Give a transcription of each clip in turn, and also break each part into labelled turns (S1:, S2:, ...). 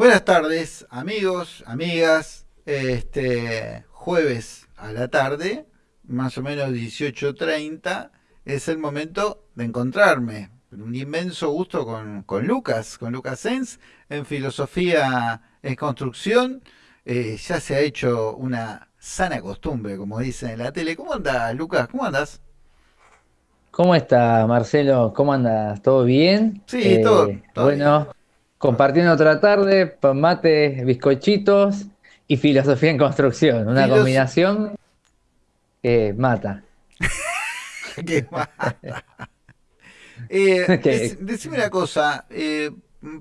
S1: Buenas tardes, amigos, amigas. Este jueves a la tarde, más o menos 18.30, es el momento de encontrarme. Un inmenso gusto con, con Lucas, con Lucas Sens, en Filosofía en Construcción. Eh, ya se ha hecho una sana costumbre, como dicen en la tele. ¿Cómo andas, Lucas? ¿Cómo andas?
S2: ¿Cómo está, Marcelo? ¿Cómo andas? ¿Todo bien?
S1: Sí, todo,
S2: Eh,
S1: todo
S2: bueno, compartiendo otra tarde, pan mate, bizcochitos y filosofía en construcción. Una
S1: Filos-
S2: combinación que mata.
S1: ¿Qué más? Eh,
S2: Que-
S1: dec- decime una cosa, eh,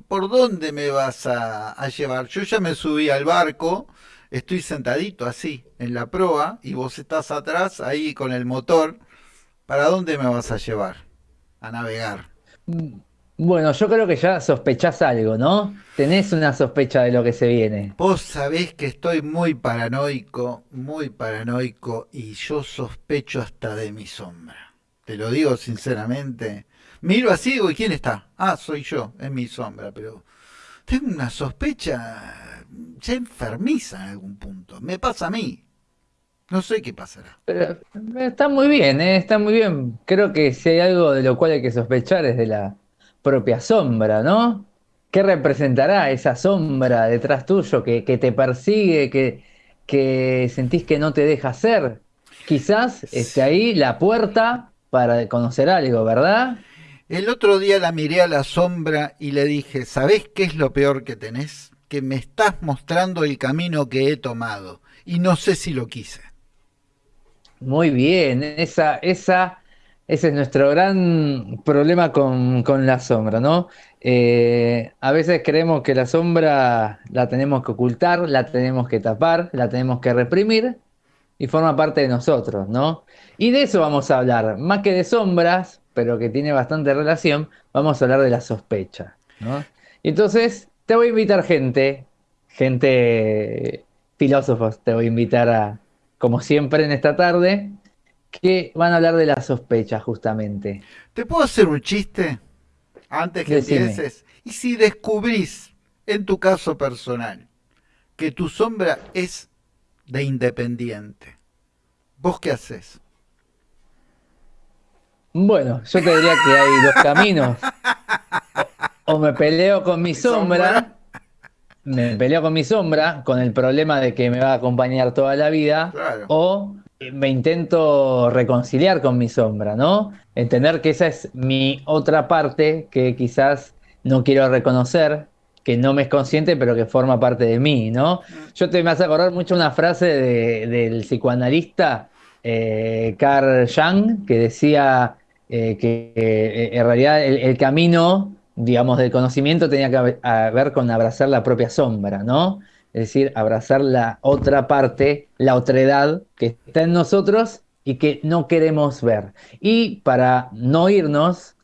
S1: ¿por dónde me vas a, a llevar? Yo ya me subí al barco, estoy sentadito así, en la proa, y vos estás atrás, ahí con el motor. ¿Para dónde me vas a llevar? A navegar.
S2: Bueno, yo creo que ya sospechás algo, ¿no? Tenés una sospecha de lo que se viene.
S1: Vos sabés que estoy muy paranoico, muy paranoico, y yo sospecho hasta de mi sombra. Te lo digo sinceramente. Miro así digo, ¿y quién está? Ah, soy yo, es mi sombra, pero tengo una sospecha ya enfermiza en algún punto. Me pasa a mí. No sé qué pasará.
S2: Pero eh, está muy bien, ¿eh? Está muy bien. Creo que si hay algo de lo cual hay que sospechar es de la propia sombra, ¿no? ¿Qué representará esa sombra detrás tuyo que, que te persigue, que, que sentís que no te deja hacer? Quizás esté ahí la puerta para conocer algo, ¿verdad?
S1: El otro día la miré a la sombra y le dije, ¿sabés qué es lo peor que tenés? Que me estás mostrando el camino que he tomado y no sé si lo quise.
S2: Muy bien, esa, esa, ese es nuestro gran problema con, con la sombra, ¿no? Eh, a veces creemos que la sombra la tenemos que ocultar, la tenemos que tapar, la tenemos que reprimir y forma parte de nosotros, ¿no? Y de eso vamos a hablar, más que de sombras, pero que tiene bastante relación, vamos a hablar de la sospecha, ¿no? Entonces te voy a invitar gente, gente, filósofos, te voy a invitar a, como siempre en esta tarde, que van a hablar de la sospecha justamente.
S1: ¿Te puedo hacer un chiste antes que
S2: Decime.
S1: empieces? ¿Y si descubrís, en tu caso personal, que tu sombra es de independiente? ¿Vos qué haces?
S2: Bueno, yo te diría que hay dos caminos. O me peleo con mi
S1: ¿Mi sombra?
S2: sombra, me peleo con mi sombra, con el problema de que me va a acompañar toda la vida,
S1: Claro.
S2: o me intento reconciliar con mi sombra, ¿no? Entender que esa es mi otra parte que quizás no quiero reconocer, que no me es consciente, pero que forma parte de mí, ¿no? Yo te me hace acordar mucho una frase de- del psicoanalista eh, Carl Jung, que decía eh, que eh, en realidad el, el camino, digamos, del conocimiento tenía que ver con abrazar la propia sombra, ¿no? Es decir, abrazar la otra parte, la otredad que está en nosotros y que no queremos ver. Y para no irnos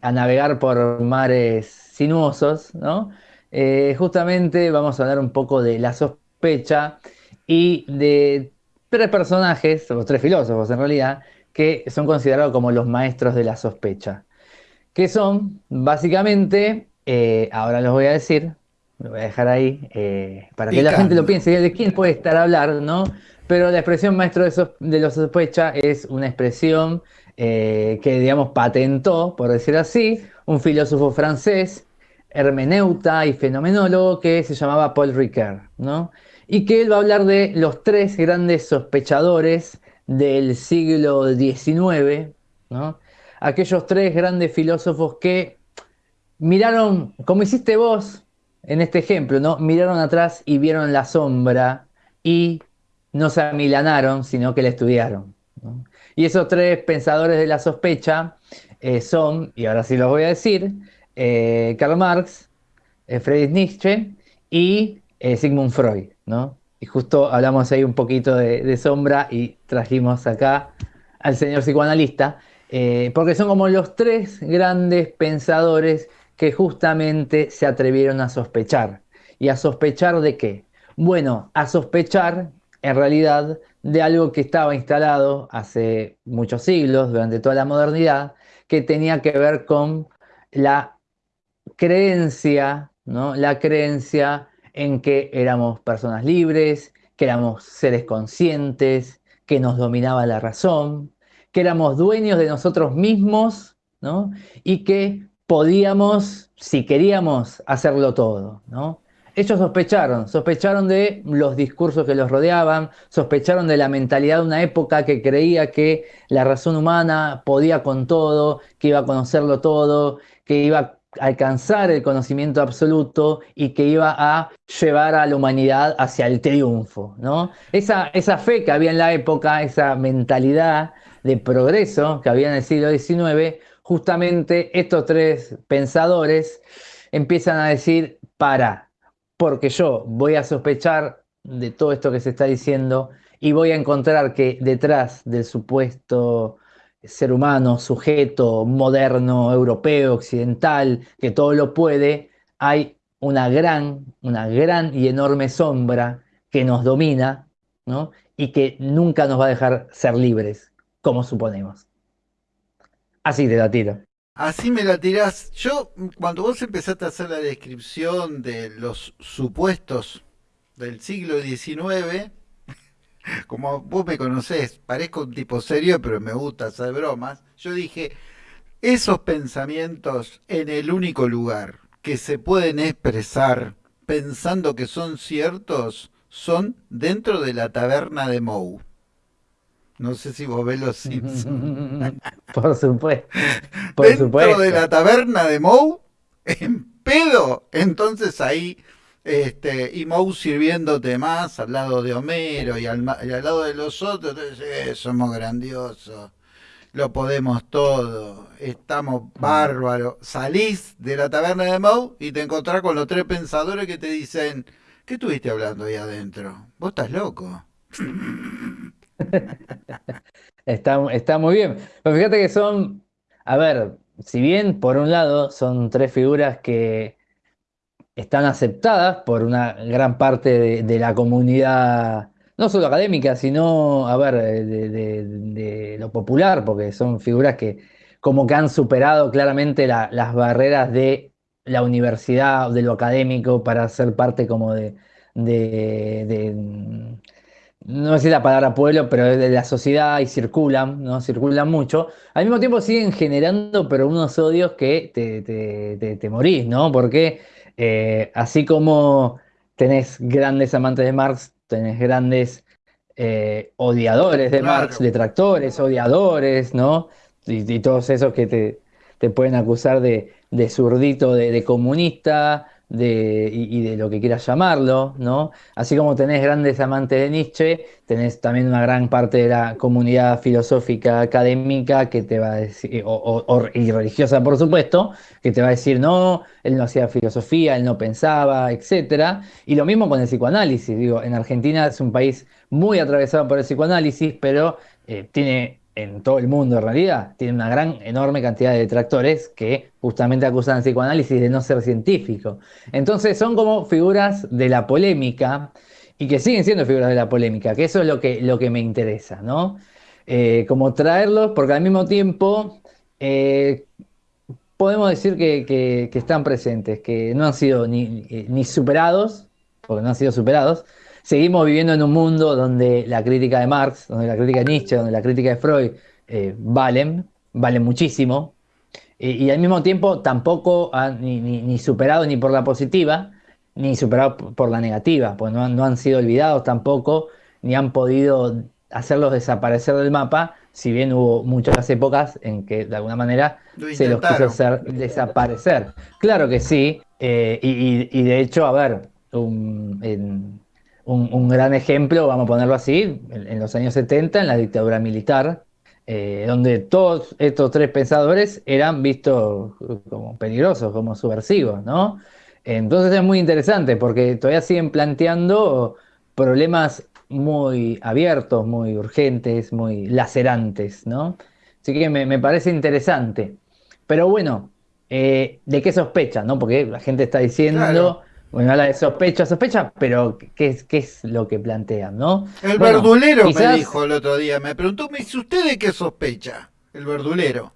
S2: a navegar por mares sinuosos, ¿no? Eh, justamente vamos a hablar un poco de la sospecha y de tres personajes, o tres filósofos en realidad, que son considerados como los maestros de la sospecha que son básicamente, eh, ahora los voy a decir, lo voy a dejar ahí eh, para que la gente lo piense, de quién puede estar a hablar, ¿no? Pero la expresión maestro de, de la sospecha es una expresión eh, que, digamos, patentó, por decir así, un filósofo francés, hermeneuta y fenomenólogo que se llamaba Paul Ricoeur, ¿no? Y que él va a hablar de los tres grandes sospechadores del siglo XIX, ¿no? aquellos tres grandes filósofos que miraron, como hiciste vos en este ejemplo, ¿no? Miraron atrás y vieron la sombra y no se amilanaron, sino que la estudiaron. Y esos tres pensadores de la sospecha eh, son, y ahora sí los voy a decir, eh, Karl Marx, eh, Friedrich Nietzsche y Sigmund Freud, ¿no? Y justo hablamos ahí un poquito de, sombra y trajimos acá al señor psicoanalista, porque son como los tres grandes pensadores que justamente se atrevieron a sospechar. ¿Y a sospechar de qué? Bueno, a sospechar en realidad de algo que estaba instalado hace muchos siglos, durante toda la modernidad, que tenía que ver con la creencia ¿no? la creencia en que éramos personas libres, que éramos seres conscientes, que nos dominaba la razón, que éramos dueños de nosotros mismos, ¿no? Y que podíamos, si queríamos, hacerlo todo, ¿no? Ellos sospecharon, sospecharon de los discursos que los rodeaban, sospecharon de la mentalidad de una época que creía que la razón humana podía con todo, que iba a conocerlo todo, que iba a alcanzar el conocimiento absoluto y que iba a llevar a la humanidad hacia el triunfo. ¿no? Esa, esa fe que había en la época, esa mentalidad de progreso que había en el siglo XIX, justamente estos tres pensadores empiezan a decir, para, porque yo voy a sospechar de todo esto que se está diciendo y voy a encontrar que detrás del supuesto ser humano, sujeto, moderno, europeo, occidental, que todo lo puede, hay una gran, una gran y enorme sombra que nos domina, ¿no? Y que nunca nos va a dejar ser libres, como suponemos. Así te la tiro.
S1: Así me la tirás. Yo, cuando vos empezaste a hacer la descripción de los supuestos del siglo XIX, como vos me conocés, parezco un tipo serio, pero me gusta hacer bromas. Yo dije, esos pensamientos en el único lugar que se pueden expresar pensando que son ciertos son dentro de la taberna de Moe. No sé si vos ves los Simpsons.
S2: por supuesto.
S1: Por dentro de la taberna de Moe, en pedo. Entonces ahí este, y Moe sirviéndote más al lado de Homero y al, lado de los otros, eh, somos grandiosos, lo podemos todo, estamos bárbaros. Salís de la taberna de Moe y te encontrás con los tres pensadores que te dicen, ¿qué estuviste hablando ahí adentro? Vos estás loco.
S2: está, está muy bien. Pero fíjate que son, a ver, si bien por un lado son tres figuras que están aceptadas por una gran parte de, la comunidad, no solo académica, sino, a ver, de, lo popular, porque son figuras que como que han superado claramente las barreras de la universidad, de lo académico, para ser parte como de, no sé la palabra pueblo, pero de la sociedad y circulan, ¿no? Circulan mucho. Al mismo tiempo siguen generando, pero unos odios que te, te, te morís, ¿no? Porque eh, así como tenés grandes amantes de Marx, tenés grandes eh, odiadores de Marx, detractores, odiadores, ¿no? Y, todos esos que te, pueden acusar de, de zurdito, de comunista, de, y, de lo que quieras llamarlo, ¿no? Así como tenés grandes amantes de Nietzsche, tenés también una gran parte de la comunidad filosófica académica que te va a decir, o, y religiosa por supuesto, que te va a decir, no, él no hacía filosofía, él no pensaba, etc. Y lo mismo con el psicoanálisis, digo, en Argentina es un país muy atravesado por el psicoanálisis, pero eh, tiene en todo el mundo en realidad, tiene una gran, enorme cantidad de detractores que justamente acusan al psicoanálisis de no ser científico. Entonces son como figuras de la polémica y que siguen siendo figuras de la polémica, que eso es lo que, lo que me interesa, ¿no? Eh, como traerlos, porque al mismo tiempo eh, podemos decir que, están presentes, que no han sido ni, eh, ni superados, porque no han sido superados, seguimos viviendo en un mundo donde la crítica de Marx, donde la crítica de Nietzsche, donde la crítica de Freud eh, valen, valen muchísimo, y, al mismo tiempo tampoco han ni, superado ni por la positiva, ni superado por la negativa, pues no, han sido olvidados tampoco, ni han podido hacerlos desaparecer del mapa, si bien hubo muchas épocas en que de alguna manera se los quiso hacer desaparecer. Claro que sí, eh, y, de hecho, a ver, en, un, gran ejemplo, vamos a ponerlo así, en, los años 70, en la dictadura militar, eh, donde todos estos tres pensadores eran vistos como peligrosos, como subversivos, ¿no? Entonces es muy interesante porque todavía siguen planteando problemas muy abiertos, muy urgentes, muy lacerantes, ¿no? Así que me, parece interesante. Pero bueno, eh, ¿de qué sospecha, no? Porque la gente está diciendo... Bueno, habla de sospecha, sospecha, pero ¿qué es, qué es lo que plantean, no?
S1: El verdulero me dijo el otro día, me preguntó, me dice, ¿usted de qué sospecha? El verdulero.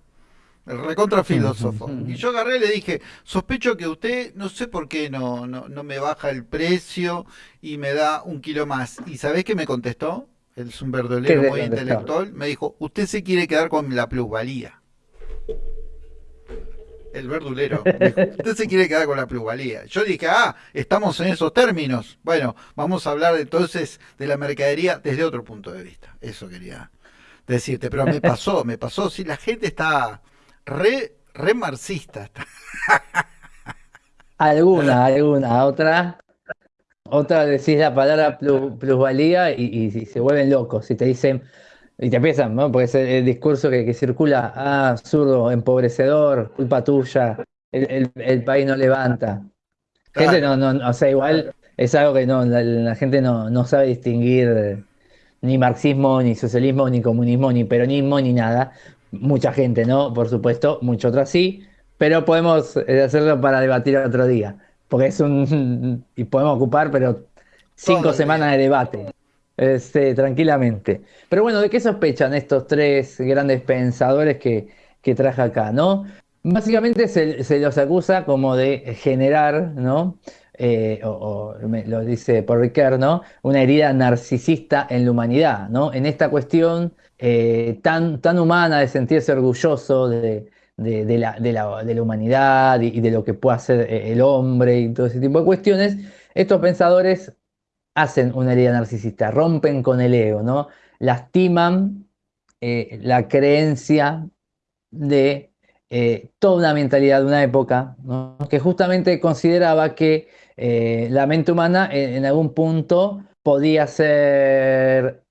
S1: el recontra filósofo. Y yo agarré y le dije, sospecho que usted, no sé por qué no, no, no me baja el precio y me da un kilo más. ¿Y sabés qué me contestó? Es un verdolero muy intelectual. Me dijo, usted se quiere quedar con la plusvalía. El verdulero. usted se quiere quedar con la plusvalía. Yo dije, ah, estamos en esos términos. Bueno, vamos a hablar entonces de la mercadería desde otro punto de vista. Eso quería decirte. Pero me pasó, me pasó. Si la gente está re, re marxista.
S2: alguna, alguna. Otra. Otra decís la palabra plusvalía y, se vuelven locos. Y te dicen, y te empiezan, ¿no? Porque es el, discurso que, circula, ah, zurdo, empobrecedor, culpa tuya, el, país no levanta. Gente no, no, o sea, igual es algo que no, la, gente no, no, sabe distinguir ni marxismo, ni socialismo, ni comunismo, ni peronismo, ni nada. Mucha gente, ¿no? Por supuesto, mucho otras sí, pero podemos eh, hacerlo para debatir otro día porque es un... y podemos ocupar, pero cinco semanas de debate, este, tranquilamente. Pero bueno, ¿de qué sospechan estos tres grandes pensadores que, que traje acá, no? Básicamente se, los acusa como de generar, ¿no? Eh, o, lo dice por Riquet, ¿no? Una herida narcisista en la humanidad, ¿no? En esta cuestión eh, tan, tan humana de sentirse orgulloso de, de, la, de, la, de, la, humanidad y, de lo que puede hacer eh, el hombre y todo ese tipo de cuestiones, estos pensadores hacen una herida narcisista, rompen con el ego, ¿no? lastiman eh, la creencia de eh, toda una mentalidad de una época que justamente consideraba que la mente humana en, algún punto podía ser,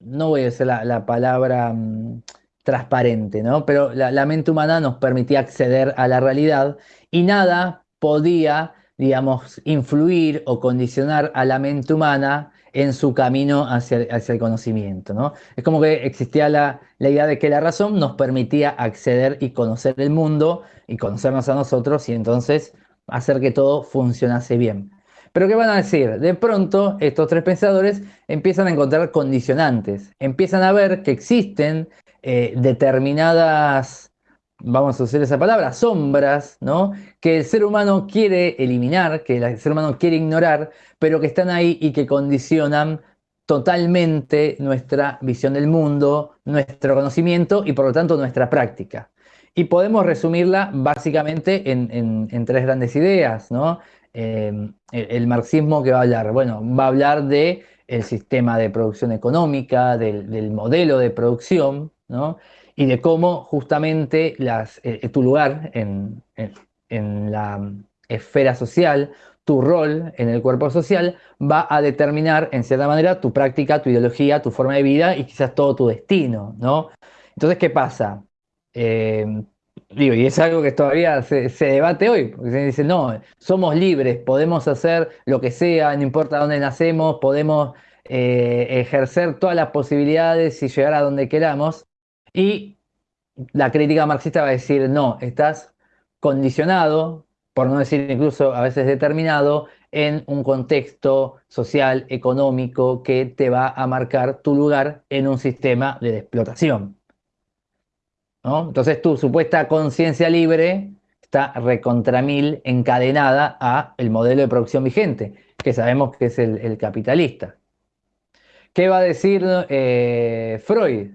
S2: no voy a la, la palabra mm, transparente, ¿no? Pero la, mente humana nos permitía acceder a la realidad y nada podía, digamos, influir o condicionar a la mente humana en su camino hacia, hacia el conocimiento, ¿no? Es como que existía la, la, idea de que la razón nos permitía acceder y conocer el mundo y conocernos a nosotros y entonces hacer que todo funcionase bien. Pero ¿qué van a decir? De pronto estos tres pensadores empiezan a encontrar condicionantes, empiezan a ver que existen eh, determinadas, vamos a usar esa palabra, sombras, ¿no? Que el ser humano quiere eliminar, que el ser humano quiere ignorar, pero que están ahí y que condicionan totalmente nuestra visión del mundo, nuestro conocimiento y por lo tanto nuestra práctica. Y podemos resumirla básicamente en, tres grandes ideas, ¿no? Eh, el, marxismo que va a hablar, bueno, va a hablar de el sistema de producción económica, del modelo de producción, y de cómo justamente eh, eh, tu lugar en, la esfera social, tu rol en el cuerpo social, va a determinar en cierta manera tu práctica, tu ideología, tu forma de vida y quizás todo tu destino. ¿no? Entonces, ¿qué pasa? Eh, digo, y es algo que todavía se, debate hoy, porque se dice, no, somos libres, podemos hacer lo que sea, no importa dónde nacemos, podemos ejercer todas las posibilidades y llegar a donde queramos, y la crítica marxista va a decir, no, estás condicionado, por no decir incluso a veces determinado, en un contexto social, económico, que te va a marcar tu lugar en un sistema de explotación. Entonces tu supuesta conciencia libre está recontra mil encadenada a el modelo de producción vigente, que sabemos que es el, capitalista. ¿Qué va a decir eh, Freud?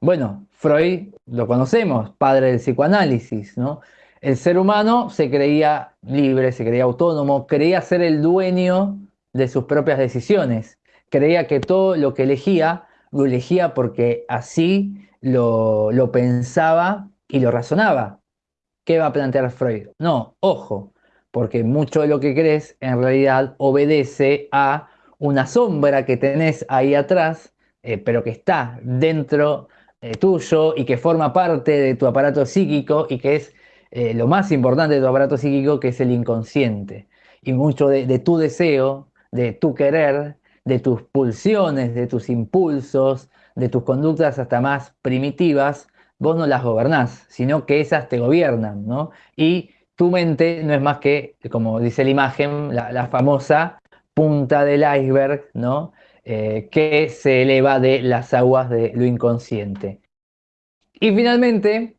S2: Bueno, Freud lo conocemos, padre del psicoanálisis, ¿no? El ser humano se creía libre, se creía autónomo, creía ser el dueño de sus propias decisiones, creía que todo lo que elegía, lo elegía porque así lo, pensaba y lo razonaba. ¿Qué va a plantear Freud? No, ojo, porque mucho de lo que crees en realidad obedece a una sombra que tenés ahí atrás, eh, pero que está dentro eh, tuyo y que forma parte de tu aparato psíquico y que es eh, lo más importante de tu aparato psíquico, que es el inconsciente. Y mucho de, tu deseo, de tu querer, de tus pulsiones, de tus impulsos, de tus conductas hasta más primitivas, vos no las gobernás, sino que esas te gobiernan, ¿no? Y tu mente no es más que, como dice la imagen, la, la famosa punta del iceberg, ¿no? Eh, que se eleva de las aguas de lo inconsciente. Y finalmente,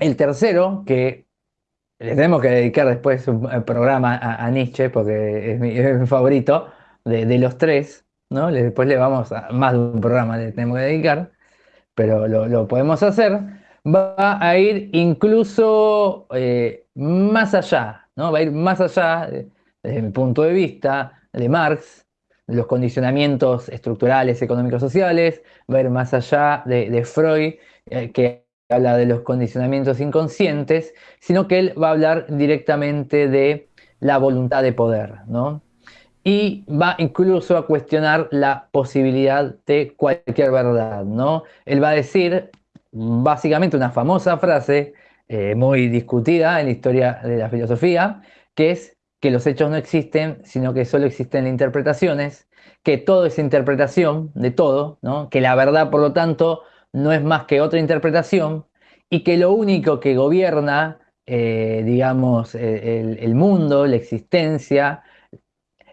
S2: el tercero, que le tenemos que dedicar después un programa a, Nietzsche, porque es mi, favorito de, los tres, ¿no? Después le vamos a más de un programa le tenemos que dedicar, pero lo, podemos hacer. Va a ir incluso eh, más allá, ¿no? Va a ir más allá, desde mi punto de vista, de Marx, los condicionamientos estructurales, económicos, sociales, ir más allá de, Freud, eh, que habla de los condicionamientos inconscientes, sino que él va a hablar directamente de la voluntad de poder, ¿no? Y va incluso a cuestionar la posibilidad de cualquier verdad, ¿no? Él va a decir básicamente una famosa frase eh, muy discutida en la historia de la filosofía, que es que los hechos no existen, sino que solo existen interpretaciones, que todo es interpretación de todo, ¿no? que la verdad, por lo tanto, no es más que otra interpretación y que lo único que gobierna, eh, digamos, e, el, mundo, la existencia,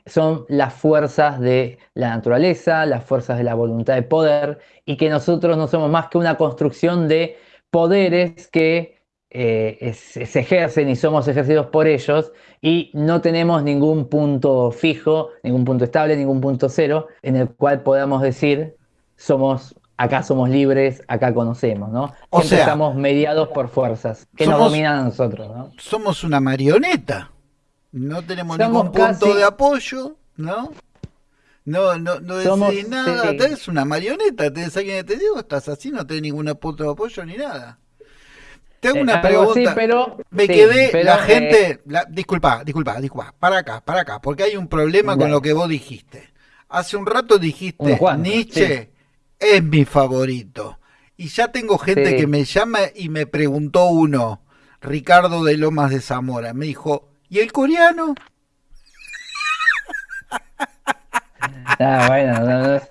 S2: son las fuerzas de la naturaleza, las fuerzas de la voluntad de poder, y que nosotros no somos más que una construcción de poderes que eh, se ejercen y somos ejercidos por ellos, y no tenemos ningún punto fijo, ningún punto estable, ningún punto cero, en el cual podamos decir somos acá somos libres, acá conocemos, ¿no? O sea, estamos mediados por fuerzas que nos dominan a nosotros, ¿no?
S1: Somos una marioneta. No tenemos ningún punto de apoyo, ¿no? No, no, no decís nada, tenés una marioneta, tenés alguien que te digo, estás así, no tenés ningún punto de apoyo ni nada. Tengo eh, una pregunta.
S2: pero,
S1: me quedé, la gente, eh, disculpa, disculpa, disculpa, para acá, para acá, porque hay un problema con lo que vos dijiste. Hace un rato dijiste, Nietzsche es mi favorito. Y ya tengo gente que me llama y me preguntó uno, Ricardo de Lomas de Zamora, me dijo, ¿y el coreano?
S2: Ah, bueno,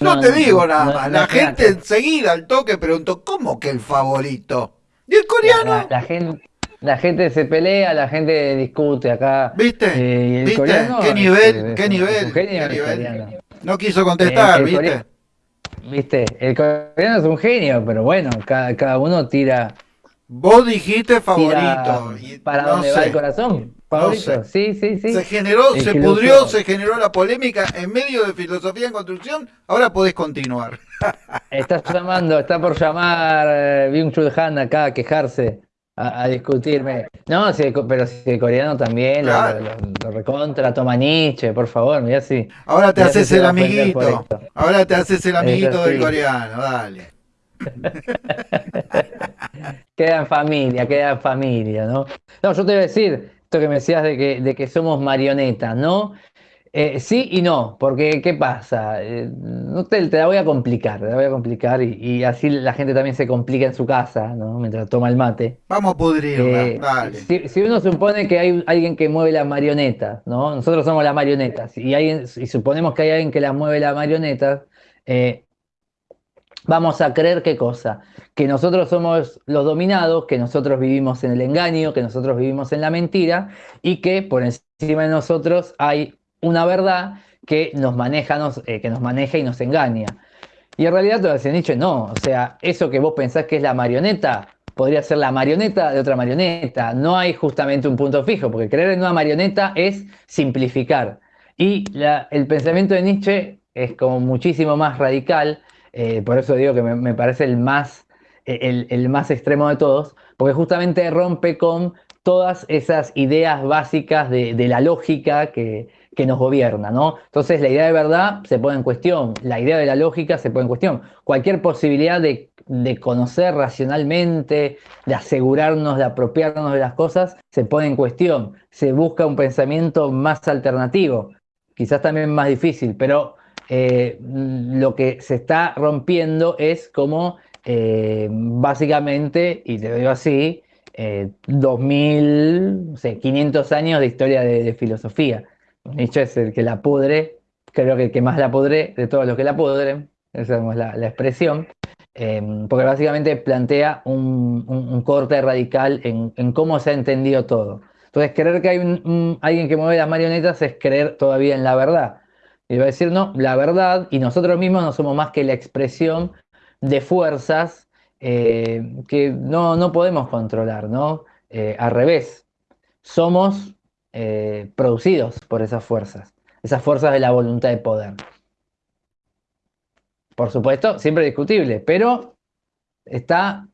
S1: no, te digo nada más. la gente enseguida al toque preguntó, ¿cómo que el favorito? ¿Y el coreano?
S2: La, gente, la gente se pelea, la gente discute acá.
S1: ¿Viste? Eh, ¿Viste? ¿Qué nivel? ¿Qué nivel? ¿Qué nivel? No quiso contestar, eh, ¿viste?
S2: Viste, el coreano es un genio, pero bueno, cada, uno tira.
S1: Vos dijiste favorito.
S2: ¿Para dónde va el corazón? Favorito. Sí, sí, sí.
S1: Se generó, se pudrió, se generó la polémica en medio de filosofía en construcción. Ahora podés continuar.
S2: Está llamando, está por llamar eh, Byung-Chul Han acá a quejarse a, discutirme. No, pero si el coreano también lo, recontra, toma Nietzsche, por favor, mira si.
S1: Ahora te haces el amiguito. Ahora te haces el amiguito del coreano, dale.
S2: queda en familia, queda en familia, ¿no? No, yo te voy a decir, esto que me decías de que, de que somos marionetas, ¿no? Eh, sí y no, porque ¿qué pasa? Eh, no te, la voy a complicar, te la voy a complicar y, así la gente también se complica en su casa, ¿no? Mientras toma el mate.
S1: Vamos a pudrirla, eh,
S2: Si, uno supone que hay alguien que mueve la marioneta, ¿no? Nosotros somos las marionetas y, alguien, y suponemos que hay alguien que la mueve la marioneta, vamos a creer qué cosa? Que nosotros somos los dominados, que nosotros vivimos en el engaño, que nosotros vivimos en la mentira y que por encima de nosotros hay una verdad que nos maneja, eh, que nos maneja y nos engaña. Y en realidad, todo decía Nietzsche, no. O sea, eso que vos pensás que es la marioneta, podría ser la marioneta de otra marioneta. No hay justamente un punto fijo, porque creer en una marioneta es simplificar. Y el pensamiento de Nietzsche es como muchísimo más radical, eh, por eso digo que me, parece el más, el, más extremo de todos, porque justamente rompe con todas esas ideas básicas de la lógica que, que nos gobierna, ¿no? Entonces la idea de verdad se pone en cuestión, la idea de la lógica se pone en cuestión. Cualquier posibilidad de, conocer racionalmente, de asegurarnos, de apropiarnos de las cosas, se pone en cuestión. Se busca un pensamiento más alternativo, quizás también más difícil, pero eh, lo que se está rompiendo es como eh, básicamente, y te digo así, eh, 2.500 años de historia de filosofía. Nietzsche es el que la pudre, creo que el que más la pudre de todos los que la pudren, esa es la, expresión, em, porque básicamente plantea un, corte radical en, cómo se ha entendido todo. Entonces, creer que hay un, alguien que mueve las marionetas es creer todavía en la verdad. Y va a decir, no, la verdad, y nosotros mismos no somos más que la expresión de fuerzas eh, que no, no, podemos controlar, ¿no? Eh, al revés, somos eh, producidos por esas fuerzas, esas fuerzas de la voluntad de poder. Por supuesto, siempre discutible, pero está,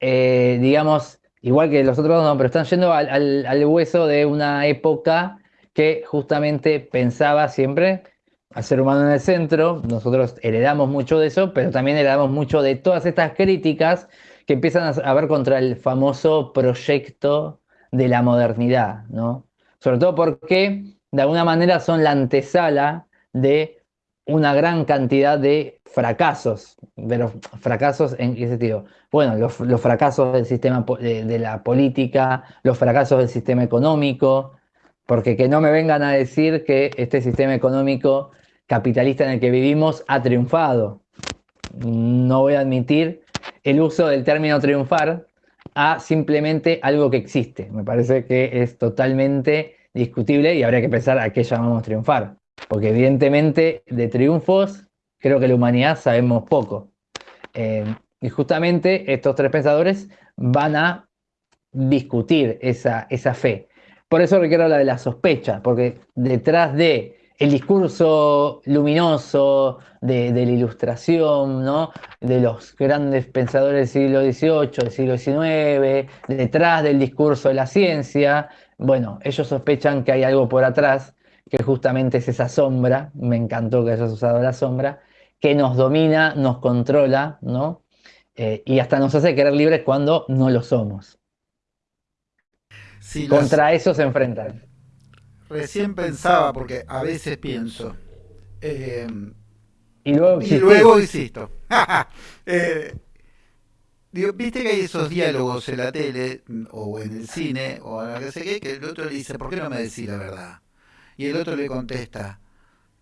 S2: digamos, igual que los otros no, pero están yendo al, al hueso de una época que justamente pensaba siempre al ser humano en el centro, nosotros heredamos mucho de eso, pero también heredamos mucho de todas estas críticas que empiezan a ver contra el famoso proyecto de la modernidad, ¿no? Sobre todo porque de alguna manera son la antesala de una gran cantidad de fracasos, pero fracasos en qué sentido? Bueno, los, fracasos del sistema de la política, los fracasos del sistema económico, porque que no me vengan a decir que este sistema económico capitalista en el que vivimos ha triunfado. No voy a admitir el uso del término triunfar a simplemente algo que existe. Me parece que es totalmente discutible y habría que pensar a qué llamamos triunfar. Porque evidentemente de triunfos creo que la humanidad sabemos poco. Eh, y justamente estos tres pensadores van a discutir esa, esa fe. Por eso requiero hablar de la sospecha, porque detrás de el discurso luminoso de, la ilustración, de los grandes pensadores del siglo XVIII, del siglo XIX, detrás del discurso de la ciencia, bueno, ellos sospechan que hay algo por atrás, que justamente es esa sombra, me encantó que hayas usado la sombra, que nos domina, nos controla, ¿no? Eh, y hasta nos hace querer libres cuando no lo somos. Contra eso se enfrentan
S1: recién pensaba, porque a veces pienso.
S2: Eh, y luego,
S1: y luego insisto. eh, Viste que hay esos diálogos en la tele o en el cine o en la que sé qué, que el otro le dice, ¿por qué no me decís la verdad? Y el otro le contesta,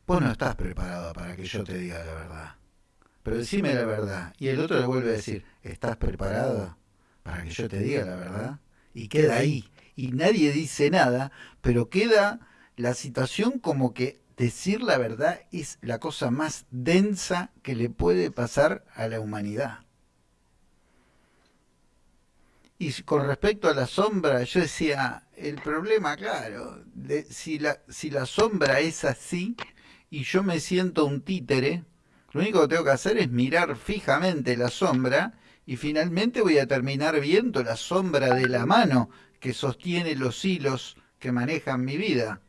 S1: vos no estás preparado para que yo te diga la verdad. Pero decime la verdad. Y el otro le vuelve a decir, ¿estás preparado para que yo te diga la verdad? Y queda ahí y nadie dice nada, pero queda la situación como que decir la verdad es la cosa más densa que le puede pasar a la humanidad. Y con respecto a la sombra, yo decía, el problema, claro, si, la, si la sombra es así y yo me siento un títere, lo único que tengo que hacer es mirar fijamente la sombra y finalmente voy a terminar viendo la sombra de la mano que sostiene los hilos que manejan mi vida.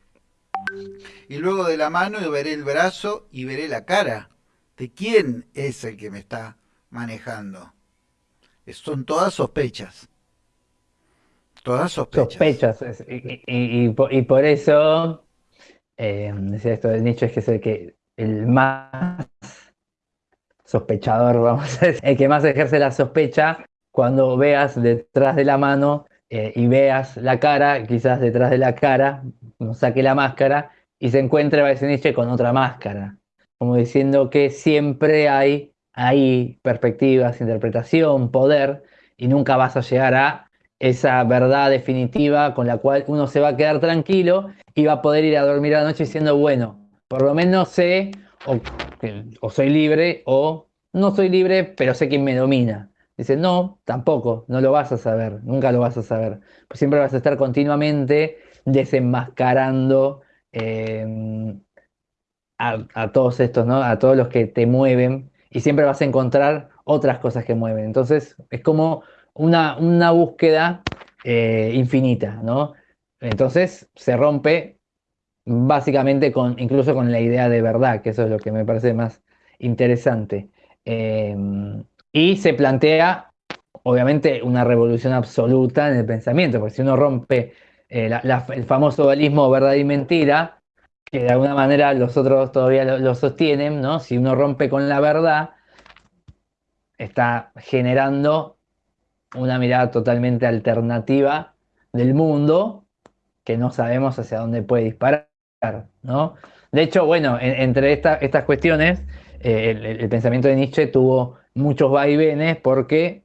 S1: Y luego de la mano veré el brazo y veré la cara. ¿De quién es el que me está manejando? Son todas sospechas. Todas sospechas.
S2: Sospechas. Y, por, eso, eh, decía esto del nicho, es que es el que el más sospechador, vamos a decir, el que más ejerce la sospecha cuando veas detrás de la mano eh, y veas la cara, quizás detrás de la cara, saque la máscara y se encuentre Nietzsche con otra máscara, como diciendo que siempre hay ahí perspectivas, interpretación, poder, y nunca vas a llegar a esa verdad definitiva con la cual uno se va a quedar tranquilo y va a poder ir a dormir a la noche diciendo, bueno, por lo menos sé o, o soy libre o no soy libre, pero sé quién me domina. Dice, no, tampoco, no lo vas a saber, nunca lo vas a saber. Pues siempre vas a estar continuamente desenmascarando em, a, todos estos, ¿no? A todos los que te mueven y siempre vas a encontrar otras cosas que mueven. Entonces es como una, una búsqueda eh, infinita, ¿no? Entonces se rompe básicamente con, incluso con la idea de verdad, que eso es lo que me parece más interesante. Em, y se plantea, obviamente, una revolución absoluta en el pensamiento, porque si uno rompe eh, el famoso dualismo verdad y mentira, que de alguna manera los otros todavía lo, sostienen, ¿no? Si uno rompe con la verdad, está generando una mirada totalmente alternativa del mundo que no sabemos hacia dónde puede disparar, ¿no? De hecho, bueno, entre estas cuestiones, eh, el, pensamiento de Nietzsche tuvo muchos vaivenes porque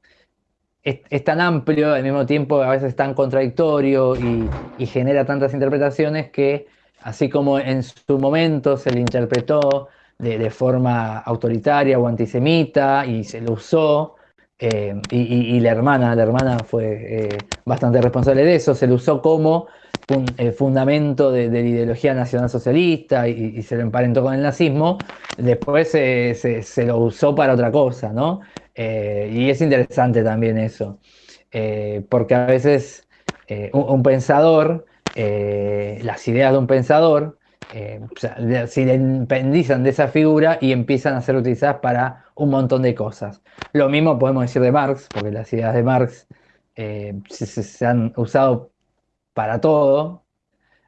S2: es, tan amplio, al mismo tiempo a veces tan contradictorio y, genera tantas interpretaciones que así como en su momento se le interpretó de, forma autoritaria o antisemita y se lo usó eh, y, la hermana, la hermana fue eh, bastante responsable de eso, se lo usó como un, fundamento de, la ideología nacionalsocialista y, y, se lo emparentó con el nazismo, después se, lo usó para otra cosa, ¿no? Eh, y es interesante también eso, porque a veces un, pensador, las ideas de un pensador, eh, se independizan de esa figura y empiezan a ser utilizadas para un montón de cosas. Lo mismo podemos decir de Marx, porque las ideas de Marx eh, se, han usado para todo,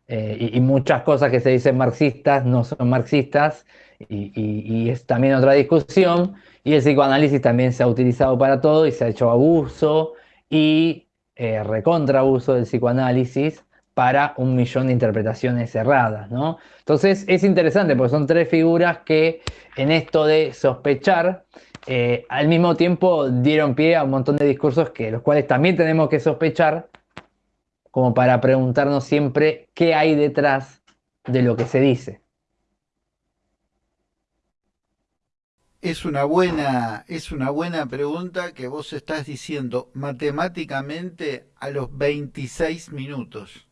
S2: eh, y, muchas cosas que se dicen marxistas no son marxistas, y, es también otra discusión, y el psicoanálisis también se ha utilizado para todo y se ha hecho abuso y recontra abuso del psicoanálisis para un millón de interpretaciones erradas, ¿no? Entonces es interesante porque son tres figuras que en esto de sospechar, eh, al mismo tiempo dieron pie a un montón de discursos que los cuales también tenemos que sospechar, como para preguntarnos siempre qué hay detrás de lo que se dice.
S1: Es una buena, es una buena pregunta que vos estás diciendo matemáticamente a los 26 minutos.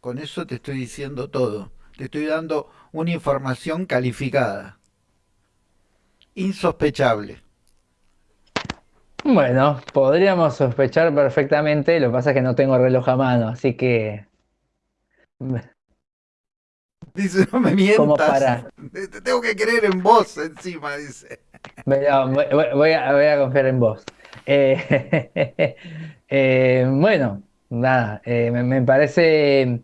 S1: Con eso te estoy diciendo todo. Te estoy dando una información calificada. Insospechable.
S2: Bueno, podríamos sospechar perfectamente, lo que pasa es que no tengo reloj a mano, así que...
S1: Dice, no me mientas. Para... Te tengo que creer en vos encima, dice.
S2: Voy a, confiar en vos. Eh, eh, bueno, nada, eh, me, parece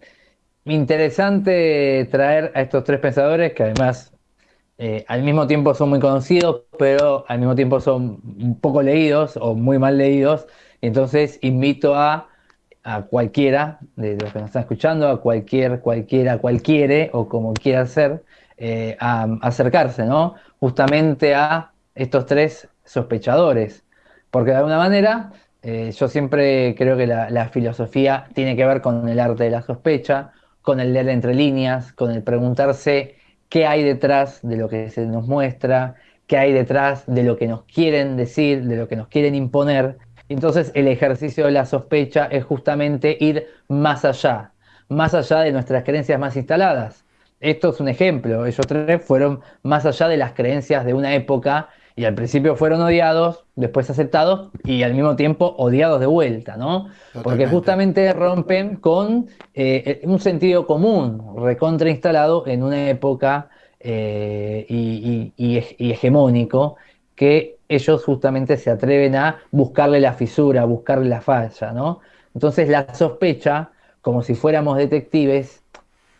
S2: interesante traer a estos tres pensadores que además eh, al mismo tiempo son muy conocidos, pero al mismo tiempo son poco leídos o muy mal leídos. Entonces invito a, cualquiera de los que nos están escuchando, a cualquier, cualquiera, cualquiera o como quiera ser, eh, a, acercarse, ¿no? Justamente a estos tres sospechadores. Porque de alguna manera eh, yo siempre creo que la, filosofía tiene que ver con el arte de la sospecha, con el leer entre líneas, con el preguntarse qué hay detrás de lo que se nos muestra, qué hay detrás de lo que nos quieren decir, de lo que nos quieren imponer. Entonces el ejercicio de la sospecha es justamente ir más allá, más allá de nuestras creencias más instaladas. Esto es un ejemplo, ellos tres fueron más allá de las creencias de una época y al principio fueron odiados, después aceptados y al mismo tiempo odiados de vuelta, ¿no? Porque justamente rompen con eh, un sentido común recontra instalado en una época eh, y, hegemónico que ellos justamente se atreven a buscarle la fisura, buscarle la falla, ¿no? Entonces la sospecha, como si fuéramos detectives,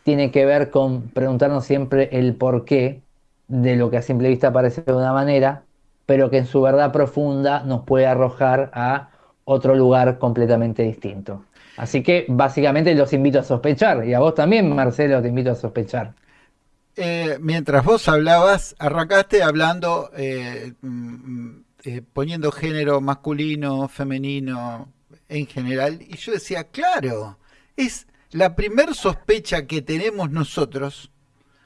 S2: tiene que ver con preguntarnos siempre el por qué de lo que a simple vista parece de una manera pero que en su verdad profunda nos puede arrojar a otro lugar completamente distinto. Así que básicamente los invito a sospechar, y a vos también, Marcelo, te invito a sospechar.
S1: Eh, mientras vos hablabas, arrancaste hablando, eh, mm, eh, poniendo género masculino, femenino, en general, y yo decía, claro, es la primer sospecha que tenemos nosotros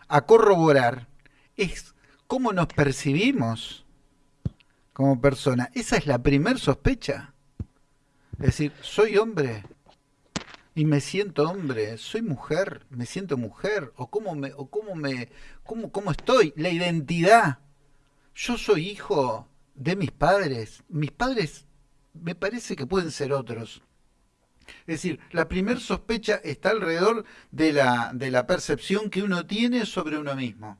S1: a corroborar, es cómo nos percibimos como persona. Esa es la primer sospecha. Es decir, soy hombre y me siento hombre, soy mujer, me siento mujer, o cómo me, o cómo me, cómo, cómo estoy, la identidad. Yo soy hijo de mis padres, mis padres me parece que pueden ser otros. Es decir, la primer sospecha está alrededor de la, de la percepción que uno tiene sobre uno mismo.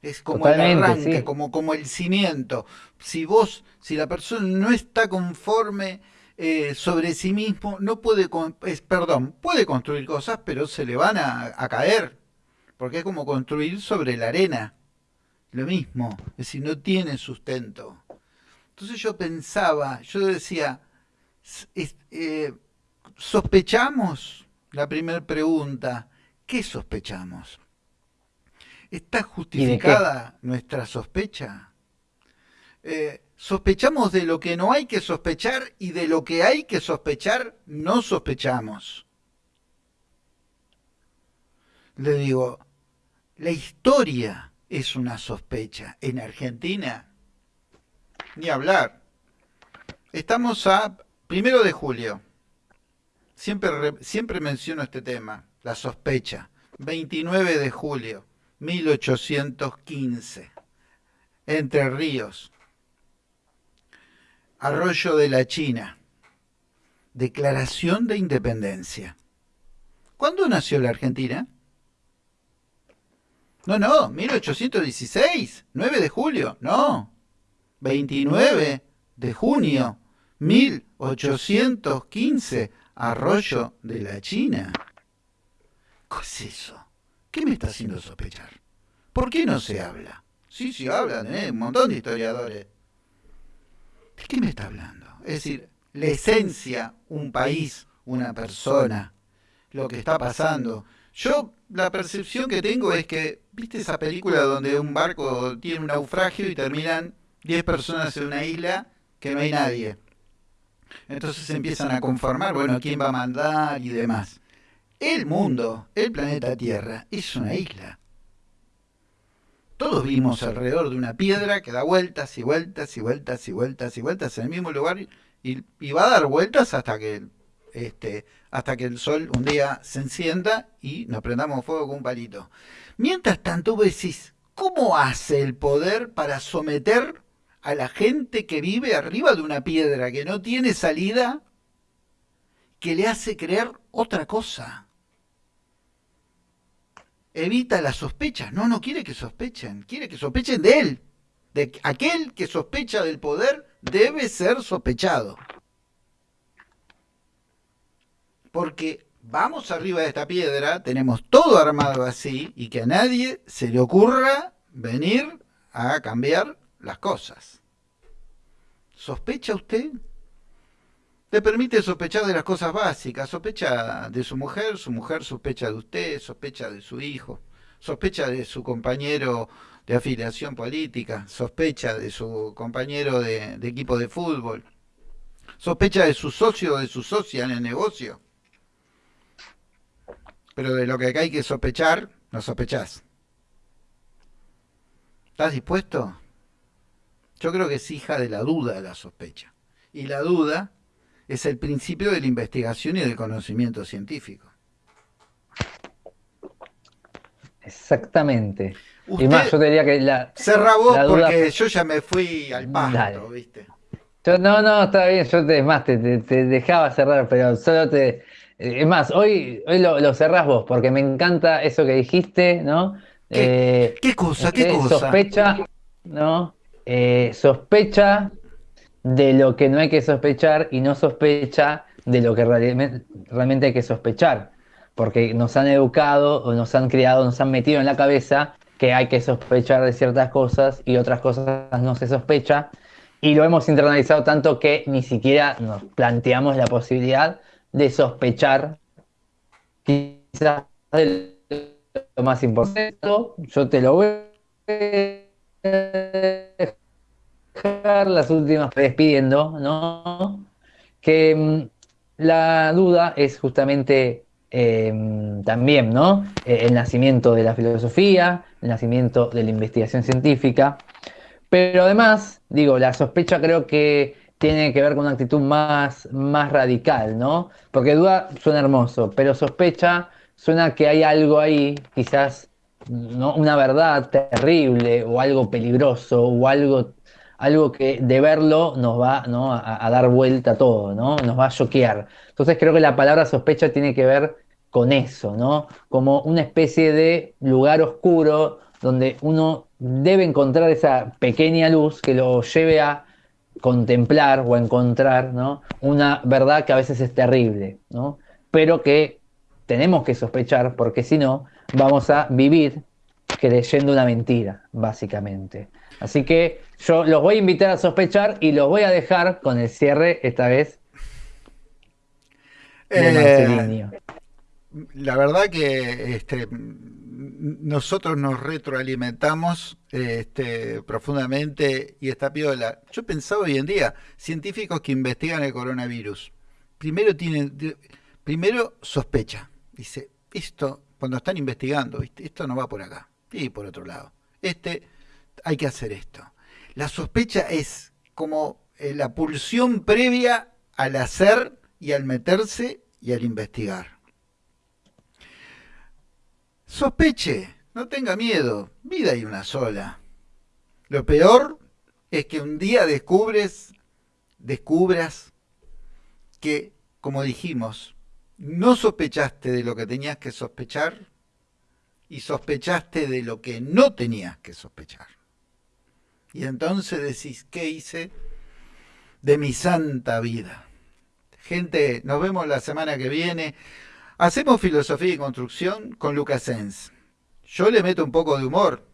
S1: Es como el arranque, como, como el cimiento. Si vos, si la persona no está conforme eh, sobre sí mismo, no puede, es, perdón, puede construir cosas, pero se le van a, a, caer. Porque es como construir sobre la arena. Lo mismo, es decir, no tiene sustento. Entonces yo pensaba, yo decía, eh, ¿sospechamos? La primera pregunta, ¿qué sospechamos? ¿Está justificada nuestra sospecha? Eh, sospechamos de lo que no hay que sospechar y de lo que hay que sospechar no sospechamos. Le digo, la historia es una sospecha. En Argentina, ni hablar. Estamos a primero de julio. Siempre, siempre menciono este tema, la sospecha. 29 de julio, 1815. Entre Ríos. Arroyo de la China. Declaración de Independencia. ¿Cuándo nació la Argentina? No, no, 1816, 9 de julio, no. 29 de junio, 1815, Arroyo de la China. ¿Qué es eso? ¿Qué me está haciendo sospechar? ¿Por qué no se habla? Sí, sí hablan, ¿eh? Un montón de historiadores. ¿De qué me está hablando? Es decir, la esencia, un país, una persona, lo que está pasando. Yo la percepción que tengo es que, ¿viste esa película donde un barco tiene un naufragio y terminan 10 personas en una isla que no hay nadie? Entonces empiezan a conformar, bueno, quién va a mandar y demás. El mundo, el planeta Tierra, es una isla. Todos vivimos alrededor de una piedra que da vueltas y vueltas y vueltas y vueltas y vueltas en el mismo lugar y, va a dar vueltas hasta que este, hasta que el sol un día se encienda y nos prendamos fuego con un palito. Mientras tanto, vos decís, ¿cómo hace el poder para someter a la gente que vive arriba de una piedra que no tiene salida, que le hace creer otra cosa? Evita las sospechas. No, no quiere que sospechen. Quiere que sospechen de él. De aquel que sospecha del poder debe ser sospechado porque vamos arriba de esta piedra, tenemos todo armado así y que a nadie se le ocurra venir a cambiar las cosas. ¿Sospecha usted? Le permite sospechar de las cosas básicas, sospecha de su mujer, su mujer sospecha de usted, sospecha de su hijo, sospecha de su compañero de afiliación política, sospecha de su compañero de, equipo de fútbol, sospecha de su socio o de su socia en el negocio pero de lo que hay que sospechar, no sospechás. ¿Estás dispuesto? Yo creo que es hija de la duda de la sospecha. Y la duda es el principio de la investigación y del conocimiento científico.
S2: Exactamente. y más, yo diría que la.
S1: Cerra vos porque yo ya me fui al pasto, ¿viste?
S2: no, no, está bien, yo te, más, te, dejaba cerrar, pero solo te, es más, hoy, hoy lo, cerrás vos, porque me encanta eso que dijiste, ¿no?
S1: ¿Qué, eh, cosa? ¿Qué cosa?
S2: Sospecha, ¿no? Eh, sospecha de lo que no hay que sospechar y no sospecha de lo que realmente, hay que sospechar. Porque nos han educado o nos han criado, nos han metido en la cabeza que hay que sospechar de ciertas cosas y otras cosas no se sospecha. Y lo hemos internalizado tanto que ni siquiera nos planteamos la posibilidad de sospechar quizás de lo más importante. Yo te lo voy a las últimas despidiendo, ¿no? Que mm, la duda es justamente em, también, ¿no? E, el nacimiento de la filosofía, el nacimiento de la investigación científica. Pero además, digo, la sospecha creo que tiene que ver con una actitud más, más radical, ¿no? Porque duda suena hermoso, pero sospecha suena que hay algo ahí, quizás ¿no? una verdad terrible o algo peligroso o algo, algo que de verlo nos va a, dar vuelta todo, ¿no? Nos va a choquear. Entonces creo que la palabra sospecha tiene que ver con eso, ¿no? Como una especie de lugar oscuro donde uno debe encontrar esa pequeña luz que lo lleve a contemplar o encontrar ¿no? una verdad que a veces es terrible, ¿no? pero que tenemos que sospechar porque si no vamos a vivir creyendo una mentira, básicamente. Así que yo los voy a invitar a sospechar y los voy a dejar con el cierre esta vez.
S1: Eh, la verdad que este, nosotros nos retroalimentamos este, profundamente y está piola. Yo pensaba hoy en día, científicos que investigan el coronavirus, primero tienen, primero sospecha, dice, esto, cuando están investigando, esto no va por acá, y por otro lado, este, hay que hacer esto. La sospecha es como eh, la pulsión previa al hacer y al meterse y al investigar. Sospeche, no tenga miedo, vida hay una sola. Lo peor es que un día descubres, descubras que, como dijimos, no sospechaste de lo que tenías que sospechar y sospechaste de lo que no tenías que sospechar. Y entonces decís, ¿qué hice de mi santa vida? Gente, nos vemos la semana que viene. Hacemos filosofía y construcción con Lucas Sens. Yo le meto un poco de humor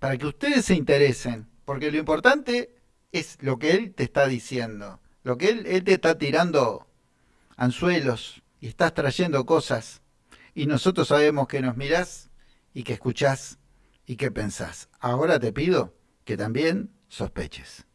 S1: para que ustedes se interesen, porque lo importante es lo que él te está diciendo, lo que él, él te está tirando anzuelos y estás trayendo cosas y nosotros sabemos que nos mirás y que escuchás y que pensás. Ahora te pido que también sospeches.